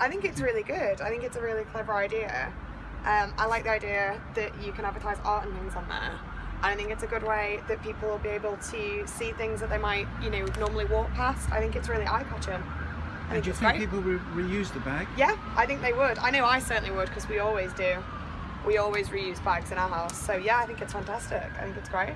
I think it's really good. I think it's a really clever idea. Um, I like the idea that you can advertise art and things on there. I think it's a good way that people will be able to see things that they might, you know, normally walk past. I think it's really eye-catching. And do you think great. people will reuse the bag? Yeah, I think they would. I know I certainly would because we always do. We always reuse bags in our house. So yeah, I think it's fantastic. I think it's great.